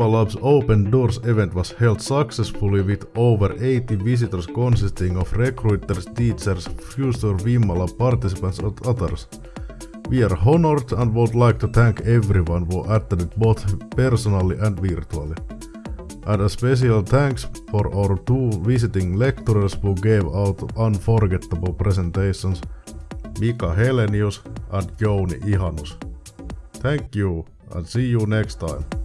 Vimma Labs Open Doors event was held successfully with over 80 visitors consisting of recruiters, teachers, future Vimmalab participants and others. We are honored and would like to thank everyone who attended both personally and virtually. And a special thanks for our two visiting lecturers who gave out unforgettable presentations, Mika Helenius and Jouni Ihanus. Thank you and see you next time.